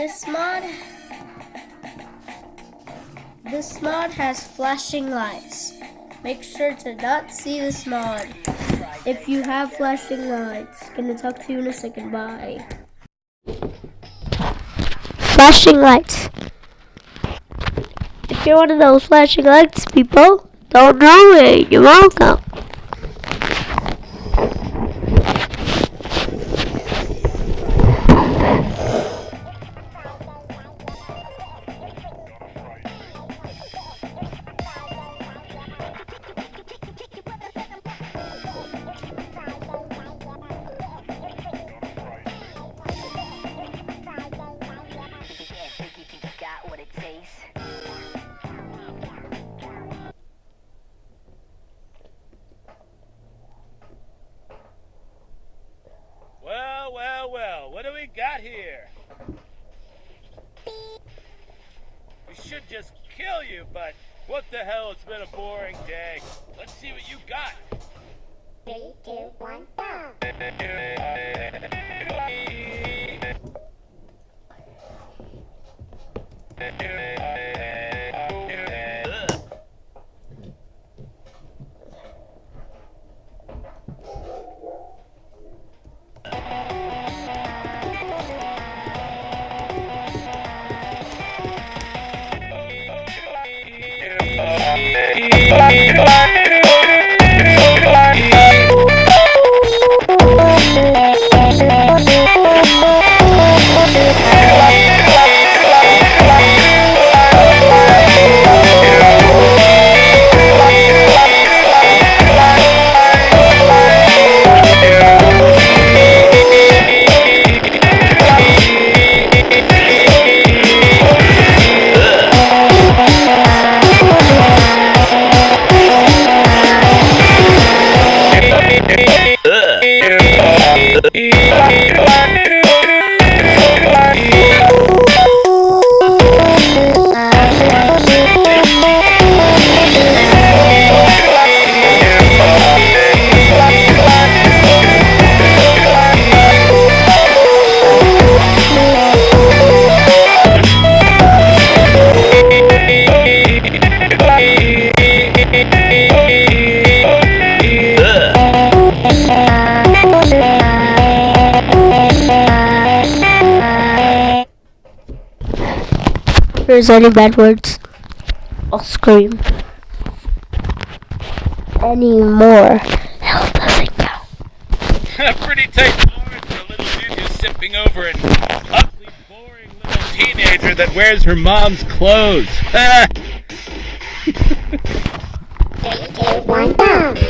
This mod this mod has flashing lights. Make sure to not see this mod. If you have flashing lights, gonna talk to you in a second. Bye. Flashing lights. If you're one of those flashing lights people, don't know me. You're welcome. Got what it takes. Well, well, well, what do we got here? We should just kill you, but what the hell, it's been a boring day. Let's see what you got. Three, two, one, go! If there's any bad words, I'll scream. Any more, hell doesn't count. Pretty tight bars for a little dude who's sipping over an ugly, boring little teenager that wears her mom's clothes. Three, two, one, go!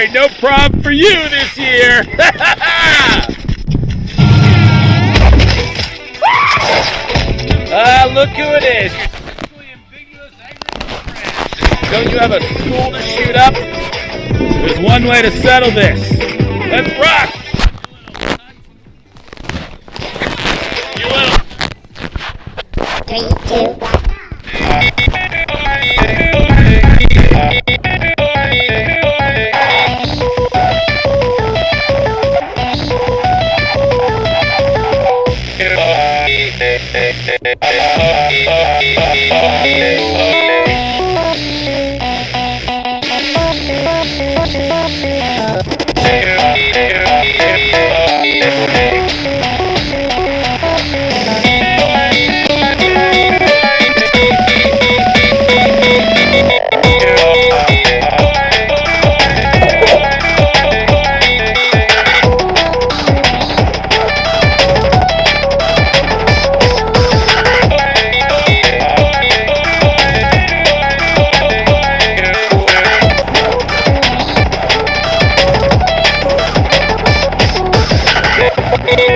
worry, no prom for you this year. Ah, look who it is. Don't you have a school to shoot up? There's one way to settle this. Let's rock! Hey!